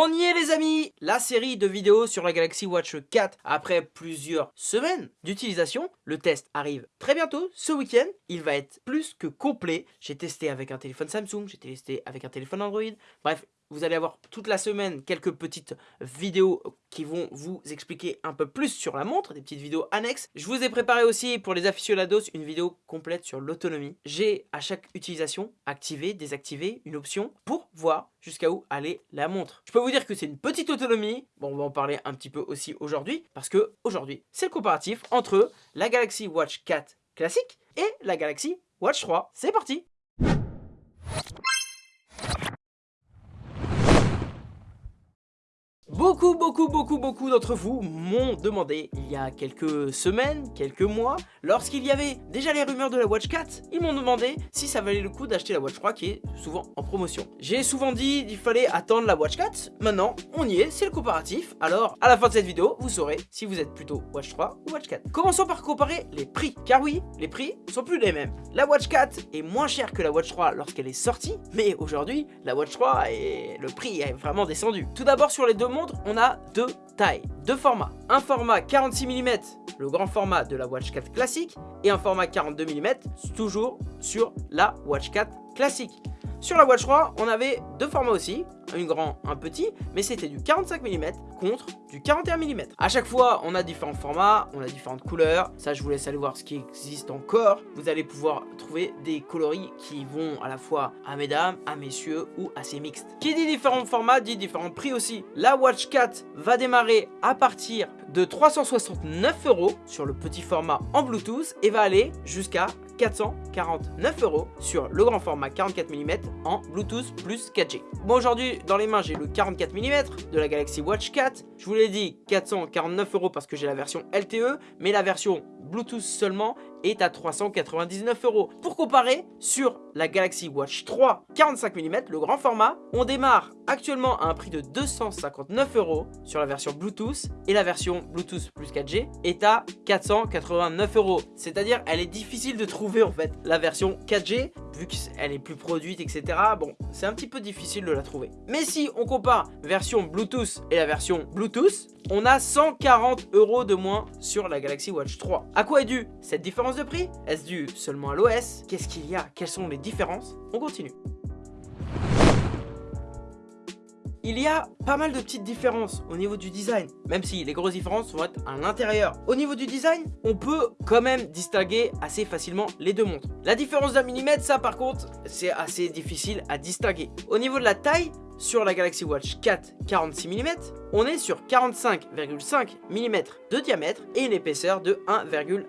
On y est les amis La série de vidéos sur la Galaxy Watch 4 après plusieurs semaines d'utilisation. Le test arrive très bientôt, ce week-end. Il va être plus que complet. J'ai testé avec un téléphone Samsung, j'ai testé avec un téléphone Android. Bref, vous allez avoir toute la semaine quelques petites vidéos qui vont vous expliquer un peu plus sur la montre, des petites vidéos annexes. Je vous ai préparé aussi pour les aficionados une vidéo complète sur l'autonomie. J'ai à chaque utilisation activé, désactivé une option pour voir jusqu'à où aller la montre. Je peux vous dire que c'est une petite autonomie. Bon, on va en parler un petit peu aussi aujourd'hui parce que aujourd'hui, c'est le comparatif entre la Galaxy Watch 4 classique et la Galaxy Watch 3. C'est parti Bu Beaucoup, beaucoup, beaucoup, beaucoup d'entre vous m'ont demandé il y a quelques semaines, quelques mois, lorsqu'il y avait déjà les rumeurs de la Watch 4, ils m'ont demandé si ça valait le coup d'acheter la Watch 3 qui est souvent en promotion. J'ai souvent dit qu'il fallait attendre la Watch 4, maintenant on y est, c'est le comparatif, alors à la fin de cette vidéo, vous saurez si vous êtes plutôt Watch 3 ou Watch 4. Commençons par comparer les prix, car oui, les prix sont plus les mêmes. La Watch 4 est moins chère que la Watch 3 lorsqu'elle est sortie, mais aujourd'hui, la Watch 3 et le prix est vraiment descendu. Tout d'abord sur les deux on a deux tailles, deux formats. Un format 46 mm, le grand format de la Watch 4 classique, et un format 42 mm, toujours sur la Watch 4 classique. Sur la Watch 3, on avait deux formats aussi, un grand, un petit, mais c'était du 45 mm contre du 41 mm. À chaque fois, on a différents formats, on a différentes couleurs. Ça, je vous laisse aller voir ce qui existe encore. Vous allez pouvoir trouver des coloris qui vont à la fois à mesdames, à messieurs ou assez mixtes. Qui dit différents formats dit différents prix aussi. La Watch 4 va démarrer à partir de 369 euros sur le petit format en Bluetooth et va aller jusqu'à 449 euros sur le grand format 44 mm en Bluetooth plus 4G. Bon aujourd'hui dans les mains j'ai le 44 mm de la Galaxy Watch 4. Je vous l'ai dit 449 euros parce que j'ai la version LTE mais la version Bluetooth seulement est à 399 euros. Pour comparer, sur la Galaxy Watch 3 45 mm, le grand format, on démarre actuellement à un prix de 259 euros sur la version Bluetooth et la version Bluetooth plus 4G est à 489 euros. C'est-à-dire, elle est difficile de trouver en fait la version 4G vu qu'elle est plus produite, etc. Bon, c'est un petit peu difficile de la trouver. Mais si on compare version Bluetooth et la version Bluetooth, on a 140 euros de moins sur la Galaxy Watch 3. À quoi est due cette différence? De prix Est-ce dû seulement à l'OS Qu'est-ce qu'il y a Quelles sont les différences On continue. Il y a pas mal de petites différences au niveau du design, même si les grosses différences vont être à l'intérieur. Au niveau du design, on peut quand même distinguer assez facilement les deux montres. La différence d'un millimètre, ça par contre, c'est assez difficile à distinguer. Au niveau de la taille, sur la Galaxy Watch 4 46 mm, on est sur 45,5 mm de diamètre et une épaisseur de 1,1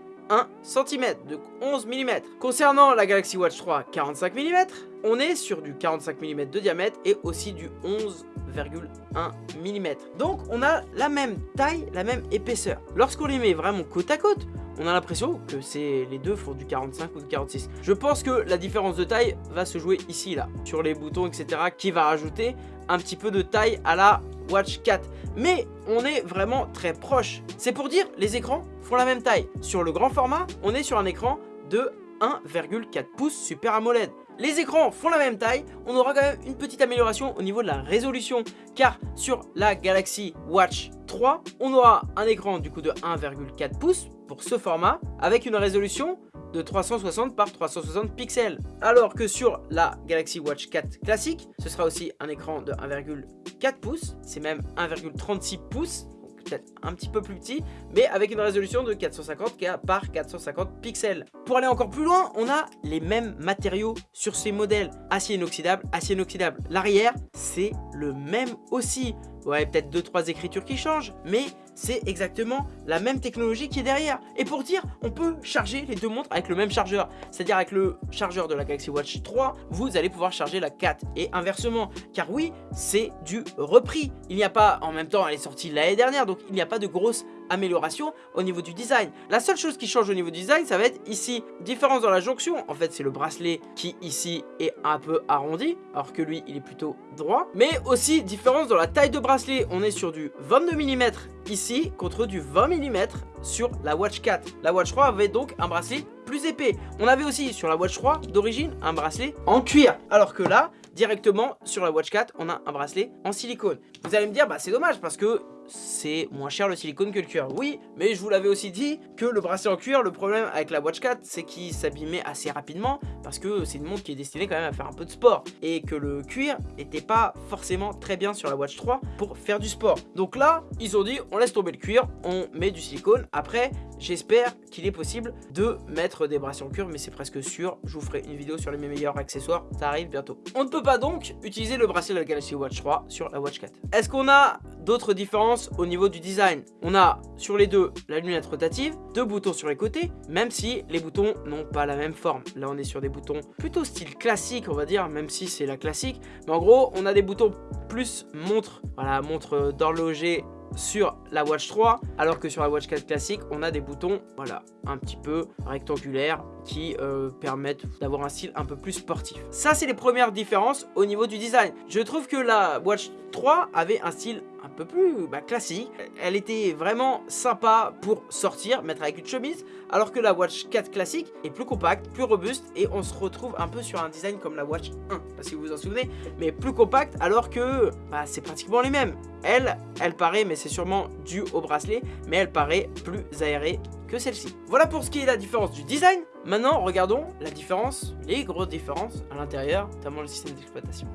cm, de 11 mm. Concernant la Galaxy Watch 3 45 mm, on est sur du 45 mm de diamètre et aussi du 11,1 mm. Donc on a la même taille, la même épaisseur. Lorsqu'on les met vraiment côte à côte, on a l'impression que c'est les deux font du 45 ou du 46. Je pense que la différence de taille va se jouer ici, là, sur les boutons, etc. qui va rajouter un petit peu de taille à la Watch 4. Mais on est vraiment très proche. C'est pour dire, les écrans font la même taille. Sur le grand format, on est sur un écran de 1,4 pouces Super AMOLED. Les écrans font la même taille, on aura quand même une petite amélioration au niveau de la résolution car sur la Galaxy Watch 3, on aura un écran du coup de 1,4 pouces pour ce format avec une résolution de 360 par 360 pixels. Alors que sur la Galaxy Watch 4 classique, ce sera aussi un écran de 1,4 pouces, c'est même 1,36 pouces peut-être un petit peu plus petit, mais avec une résolution de 450 par 450 pixels. Pour aller encore plus loin, on a les mêmes matériaux sur ces modèles. Acier inoxydable, acier inoxydable. L'arrière, c'est le même aussi. Ouais, peut-être 2-3 écritures qui changent, mais c'est exactement la même technologie qui est derrière. Et pour dire, on peut charger les deux montres avec le même chargeur. C'est-à-dire avec le chargeur de la Galaxy Watch 3, vous allez pouvoir charger la 4 et inversement. Car oui, c'est du repris. Il n'y a pas, en même temps, elle est sortie l'année dernière, donc il n'y a pas de grosse amélioration au niveau du design. La seule chose qui change au niveau du design, ça va être ici, différence dans la jonction. En fait, c'est le bracelet qui ici est un peu arrondi, alors que lui, il est plutôt droit. Mais aussi, différence dans la taille de bracelet. On est sur du 22 mm ici, contre du 20 mm sur la Watch 4. La Watch 3 avait donc un bracelet plus épais. On avait aussi sur la Watch 3 d'origine un bracelet en cuir. Alors que là, directement sur la Watch 4, on a un bracelet en silicone. Vous allez me dire, bah c'est dommage parce que c'est moins cher le silicone que le cuir. Oui, mais je vous l'avais aussi dit que le bracelet en cuir, le problème avec la Watch 4, c'est qu'il s'abîmait assez rapidement parce que c'est une montre qui est destinée quand même à faire un peu de sport et que le cuir n'était pas forcément très bien sur la Watch 3 pour faire du sport. Donc là, ils ont dit on laisse tomber le cuir, on met du silicone. Après, j'espère qu'il est possible de mettre des bracelets en cuir, mais c'est presque sûr. Je vous ferai une vidéo sur les meilleurs accessoires, ça arrive bientôt. On ne peut pas donc utiliser le bracelet de la Galaxy Watch 3 sur la Watch 4. Est-ce qu'on a d'autres différences au niveau du design. On a sur les deux la lunette rotative, deux boutons sur les côtés, même si les boutons n'ont pas la même forme. Là on est sur des boutons plutôt style classique on va dire, même si c'est la classique. Mais en gros on a des boutons plus montre, voilà montre d'horloger sur la Watch 3 alors que sur la Watch 4 classique on a des boutons voilà un petit peu rectangulaires qui euh, permettent d'avoir un style un peu plus sportif ça c'est les premières différences au niveau du design je trouve que la Watch 3 avait un style plus bah, classique. Elle était vraiment sympa pour sortir, mettre avec une chemise, alors que la Watch 4 classique est plus compacte, plus robuste, et on se retrouve un peu sur un design comme la Watch 1, parce que vous vous en souvenez, mais plus compacte, alors que bah, c'est pratiquement les mêmes. Elle, elle paraît, mais c'est sûrement dû au bracelet, mais elle paraît plus aérée que celle-ci. Voilà pour ce qui est la différence du design. Maintenant, regardons la différence, les grosses différences à l'intérieur, notamment le système d'exploitation.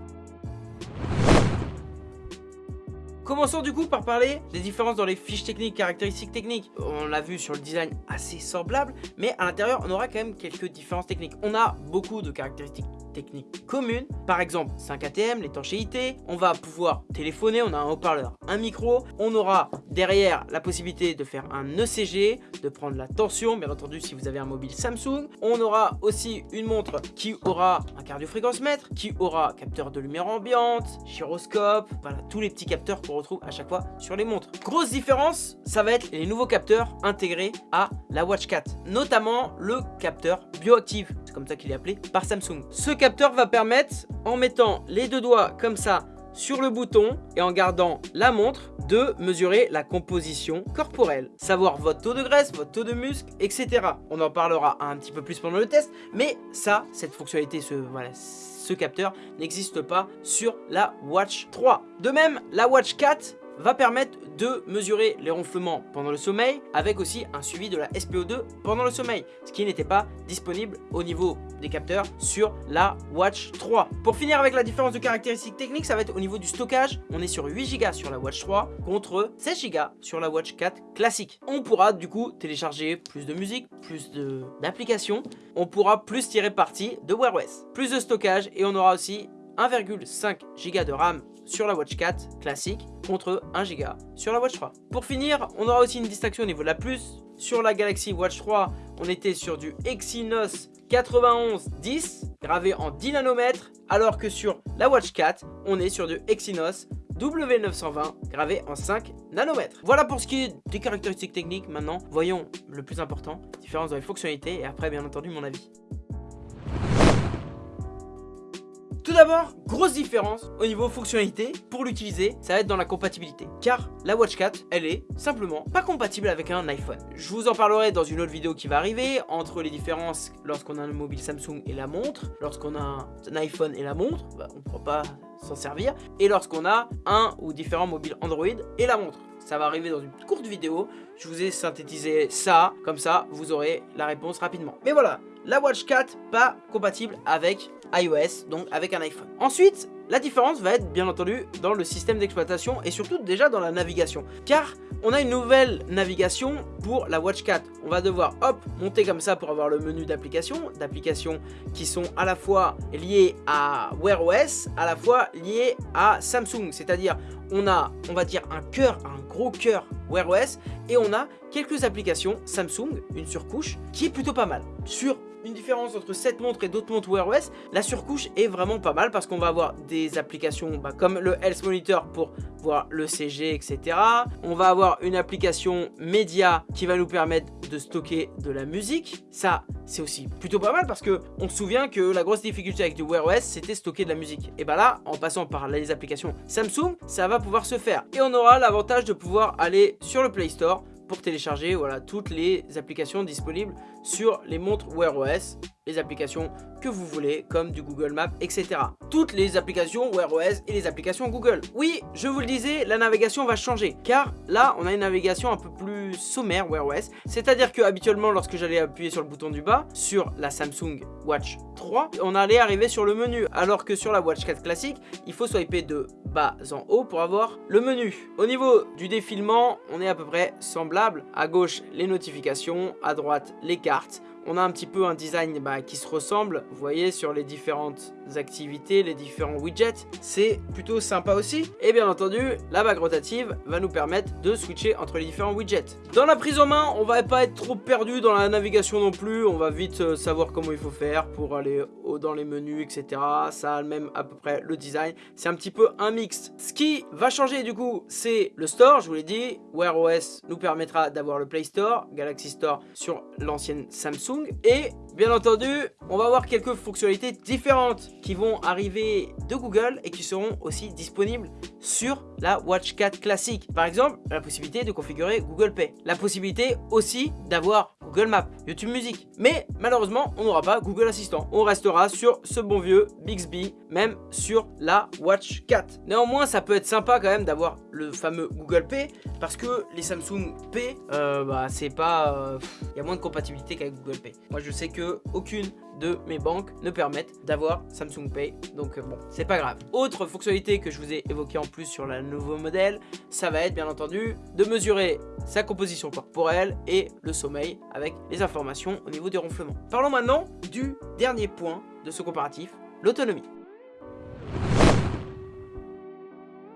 Commençons du coup par parler des différences dans les fiches techniques, caractéristiques techniques. On l'a vu sur le design assez semblable, mais à l'intérieur, on aura quand même quelques différences techniques. On a beaucoup de caractéristiques techniques communes. Par exemple, 5 ATM, l'étanchéité. On va pouvoir téléphoner, on a un haut-parleur, un micro. On aura derrière la possibilité de faire un ECG, de prendre la tension, bien entendu si vous avez un mobile Samsung. On aura aussi une montre qui aura un cardiofréquence mètre, qui aura capteur de lumière ambiante, gyroscope, voilà, tous les petits capteurs qu'on retrouve à chaque fois sur les montres. Grosse différence, ça va être les nouveaux capteurs intégrés à la Watch 4, notamment le capteur bioactive, comme ça qu'il est appelé par Samsung. Ce capteur va permettre, en mettant les deux doigts comme ça sur le bouton et en gardant la montre de mesurer la composition corporelle, savoir votre taux de graisse, votre taux de muscle, etc. On en parlera un petit peu plus pendant le test, mais ça, cette fonctionnalité, ce capteur n'existe pas sur la Watch 3. De même, la Watch 4 va permettre de mesurer les ronflements pendant le sommeil avec aussi un suivi de la SPO2 pendant le sommeil, ce qui n'était pas disponible au niveau des capteurs sur la Watch 3. Pour finir avec la différence de caractéristiques techniques, ça va être au niveau du stockage. On est sur 8 Go sur la Watch 3 contre 16 Go sur la Watch 4 classique. On pourra du coup télécharger plus de musique, plus d'applications. On pourra plus tirer parti de Wear OS. Plus de stockage et on aura aussi 1,5 Go de RAM sur la Watch 4 classique contre 1 Go sur la Watch 3. Pour finir, on aura aussi une distinction au niveau de la plus. Sur la Galaxy Watch 3, on était sur du Exynos 9110 gravé en 10 nanomètres alors que sur la Watch 4, on est sur du Exynos W920 gravé en 5 nanomètres. Voilà pour ce qui est des caractéristiques techniques. Maintenant, voyons le plus important, différence dans les fonctionnalités et après bien entendu mon avis. Tout d'abord, grosse différence au niveau fonctionnalité, pour l'utiliser, ça va être dans la compatibilité. Car la Watch 4, elle est simplement pas compatible avec un iPhone. Je vous en parlerai dans une autre vidéo qui va arriver, entre les différences lorsqu'on a un mobile Samsung et la montre, lorsqu'on a un iPhone et la montre, bah, on ne pourra pas s'en servir, et lorsqu'on a un ou différents mobiles Android et la montre. Ça va arriver dans une courte vidéo, je vous ai synthétisé ça, comme ça vous aurez la réponse rapidement. Mais voilà, la Watch 4 pas compatible avec iOS, donc avec un iPhone. Ensuite, la différence va être bien entendu dans le système d'exploitation et surtout déjà dans la navigation. Car on a une nouvelle navigation pour la Watch 4. On va devoir hop monter comme ça pour avoir le menu d'applications, d'applications qui sont à la fois liées à Wear OS, à la fois liées à Samsung. C'est-à-dire on a, on va dire, un cœur, un gros cœur Wear OS et on a quelques applications Samsung, une surcouche, qui est plutôt pas mal. Sur une différence entre cette montre et d'autres montres Wear OS, la surcouche est vraiment pas mal parce qu'on va avoir des applications bah, comme le Health Monitor pour voir le CG, etc. On va avoir une application média qui va nous permettre de stocker de la musique. Ça, c'est aussi plutôt pas mal parce que on se souvient que la grosse difficulté avec du Wear OS, c'était stocker de la musique. Et bah là, en passant par les applications Samsung, ça va pouvoir se faire. Et on aura l'avantage de pouvoir aller sur le Play Store télécharger voilà, toutes les applications disponibles sur les montres Wear OS, les applications que vous voulez, comme du Google Maps, etc. Toutes les applications Wear OS et les applications Google. Oui, je vous le disais, la navigation va changer, car là, on a une navigation un peu plus sommaire Wear OS, c'est-à-dire que habituellement, lorsque j'allais appuyer sur le bouton du bas, sur la Samsung Watch 3, on allait arriver sur le menu, alors que sur la Watch 4 classique, il faut swiper de bas en haut pour avoir le menu. Au niveau du défilement, on est à peu près semblable. À gauche, les notifications, à droite, les cartes on a un petit peu un design bah, qui se ressemble, vous voyez, sur les différentes activités, les différents widgets, c'est plutôt sympa aussi. Et bien entendu, la bague rotative va nous permettre de switcher entre les différents widgets. Dans la prise en main, on va pas être trop perdu dans la navigation non plus, on va vite euh, savoir comment il faut faire pour aller dans les menus, etc. Ça a même à peu près le design, c'est un petit peu un mix. Ce qui va changer du coup, c'est le store, je vous l'ai dit, Wear OS nous permettra d'avoir le Play Store, Galaxy Store sur l'ancienne Samsung, et bien entendu, on va voir quelques fonctionnalités différentes qui vont arriver de Google et qui seront aussi disponibles sur la Watch 4 classique. Par exemple, la possibilité de configurer Google Pay. La possibilité aussi d'avoir Google Maps, YouTube Music. Mais malheureusement, on n'aura pas Google Assistant. On restera sur ce bon vieux Bixby, même sur la Watch 4. Néanmoins, ça peut être sympa quand même d'avoir le fameux Google Pay, parce que les Samsung Pay, euh, bah, c'est pas... Il euh, y a moins de compatibilité qu'avec Google Pay. Moi, je sais que aucune de mes banques ne permettent d'avoir Samsung Pay. Donc euh, bon, c'est pas grave. Autre fonctionnalité que je vous ai évoqué en plus sur le nouveau modèle, ça va être bien entendu de mesurer sa composition corporelle et le sommeil avec les informations au niveau du ronflement. Parlons maintenant du dernier point de ce comparatif, l'autonomie.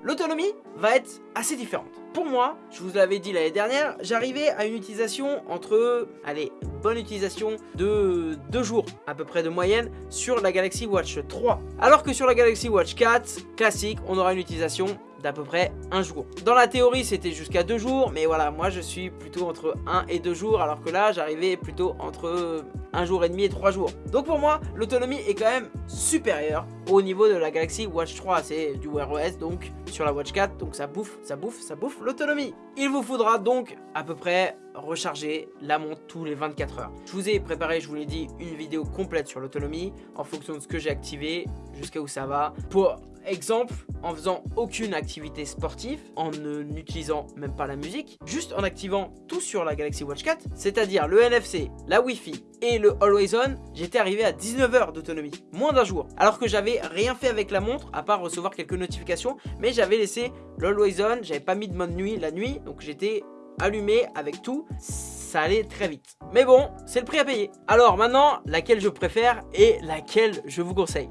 L'autonomie va être assez différente. Pour moi, je vous l'avais dit l'année dernière, j'arrivais à une utilisation entre, allez, bonne utilisation de 2 jours à peu près de moyenne sur la Galaxy Watch 3. Alors que sur la Galaxy Watch 4 classique, on aura une utilisation d'à peu près un jour. Dans la théorie, c'était jusqu'à deux jours, mais voilà, moi je suis plutôt entre 1 et 2 jours, alors que là, j'arrivais plutôt entre un jour et demi et 3 jours. Donc pour moi, l'autonomie est quand même supérieure au niveau de la Galaxy Watch 3. C'est du Wear OS, donc sur la Watch 4, donc ça bouffe, ça bouffe, ça bouffe l'autonomie. Il vous faudra donc à peu près recharger la montre tous les 24 heures. Je vous ai préparé, je vous l'ai dit, une vidéo complète sur l'autonomie en fonction de ce que j'ai activé, jusqu'à où ça va, pour Exemple, en faisant aucune activité sportive, en n'utilisant même pas la musique, juste en activant tout sur la Galaxy Watch 4, c'est-à-dire le NFC, la Wi-Fi et le Always On, j'étais arrivé à 19 heures d'autonomie, moins d'un jour. Alors que j'avais rien fait avec la montre, à part recevoir quelques notifications, mais j'avais laissé l'Always On, j'avais pas mis de mode nuit la nuit, donc j'étais allumé avec tout, ça allait très vite. Mais bon, c'est le prix à payer. Alors maintenant, laquelle je préfère et laquelle je vous conseille?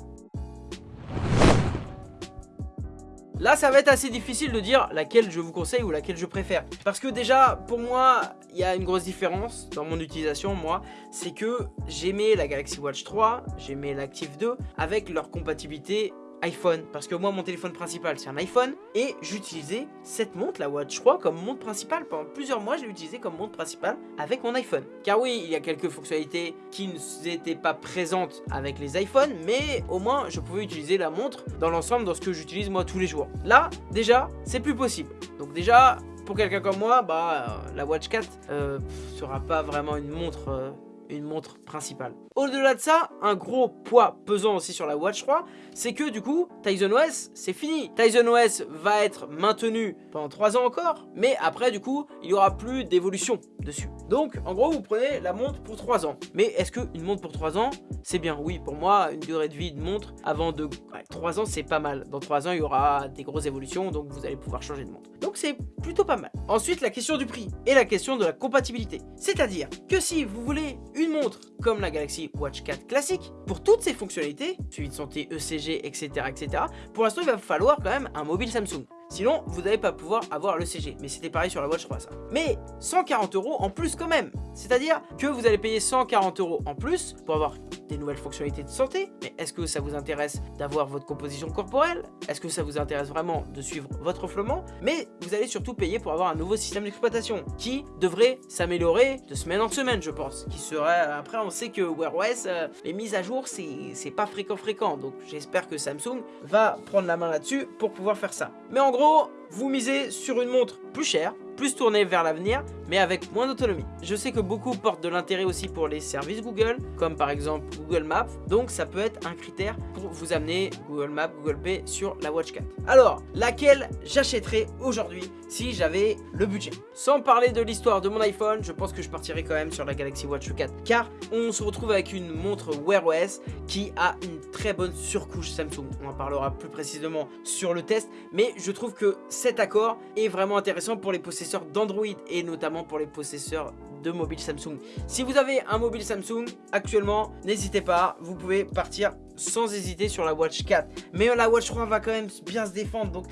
Là, ça va être assez difficile de dire laquelle je vous conseille ou laquelle je préfère. Parce que déjà, pour moi, il y a une grosse différence dans mon utilisation, moi. C'est que j'aimais la Galaxy Watch 3, j'aimais l'Active 2 avec leur compatibilité iPhone. Parce que moi mon téléphone principal c'est un iPhone et j'utilisais cette montre la Watch 3 comme montre principale. Pendant plusieurs mois je l'ai comme montre principale avec mon iPhone. Car oui il y a quelques fonctionnalités qui n'étaient pas présentes avec les iPhones mais au moins je pouvais utiliser la montre dans l'ensemble dans ce que j'utilise moi tous les jours. Là déjà c'est plus possible. Donc déjà pour quelqu'un comme moi, bah, la Watch 4 euh, sera pas vraiment une montre euh, une montre principale. Au-delà de ça, un gros poids pesant aussi sur la Watch 3, c'est que du coup, Tizen OS, c'est fini. Tizen OS va être maintenu pendant 3 ans encore, mais après du coup, il n'y aura plus d'évolution dessus. Donc, en gros, vous prenez la montre pour 3 ans. Mais est-ce qu'une montre pour 3 ans, c'est bien? Oui, pour moi, une durée de vie de montre avant de... 3 ans, c'est pas mal. Dans 3 ans, il y aura des grosses évolutions, donc vous allez pouvoir changer de montre. Donc c'est plutôt pas mal. Ensuite, la question du prix et la question de la compatibilité. C'est-à-dire que si vous voulez une montre comme la Galaxy Watch 4 classique, pour toutes ses fonctionnalités, suivi de santé, ECG, etc., etc., pour l'instant, il va falloir quand même un mobile Samsung. Sinon, vous n'allez pas pouvoir avoir le CG. Mais c'était pareil sur la Watch 3, ça. Mais 140 euros en plus quand même. C'est-à-dire que vous allez payer 140 euros en plus pour avoir des nouvelles fonctionnalités de santé. Mais est-ce que ça vous intéresse d'avoir votre composition corporelle? Est-ce que ça vous intéresse vraiment de suivre votre reflement Mais vous allez surtout payer pour avoir un nouveau système d'exploitation qui devrait s'améliorer de semaine en semaine, je pense. Qui serait... Après, on sait que Wear OS, euh, les mises à jour, c'est pas fréquent fréquent. Donc j'espère que Samsung va prendre la main là-dessus pour pouvoir faire ça. Mais en gros, vous misez sur une montre plus chère, plus tournée vers l'avenir, mais avec moins d'autonomie. Je sais que beaucoup portent de l'intérêt aussi pour les services Google, comme par exemple Google Maps, donc ça peut être un critère pour vous amener Google Maps, Google Pay sur la Watch 4. Alors, laquelle j'achèterais aujourd'hui si j'avais le budget? Sans parler de l'histoire de mon iPhone, je pense que je partirais quand même sur la Galaxy Watch 4, car on se retrouve avec une montre Wear OS qui a une très bonne surcouche Samsung. On en parlera plus précisément sur le test, mais je trouve que cet accord est vraiment intéressant pour les possesseurs d'Android et notamment pour les possesseurs de mobile Samsung. Si vous avez un mobile Samsung actuellement, n'hésitez pas, vous pouvez partir sans hésiter sur la Watch 4. Mais la Watch 3 va quand même bien se défendre, donc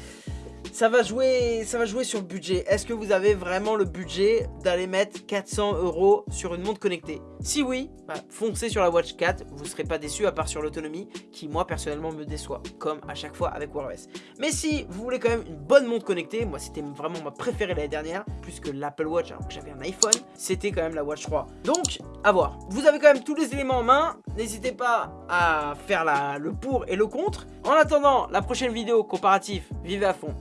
ça va jouer, sur le budget. Est-ce que vous avez vraiment le budget d'aller mettre 400 euros sur une montre connectée? Si oui, bah, foncez sur la Watch 4, vous ne serez pas déçu à part sur l'autonomie qui moi personnellement me déçoit, comme à chaque fois avec Wear OS. Mais si vous voulez quand même une bonne montre connectée, moi c'était vraiment ma préférée l'année dernière, plus que l'Apple Watch alors que j'avais un iPhone, c'était quand même la Watch 3. Donc, à voir. Vous avez quand même tous les éléments en main, n'hésitez pas à faire le pour et le contre. En attendant, la prochaine vidéo comparatif, vivez à fond,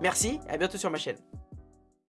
Merci, et à bientôt sur ma chaîne.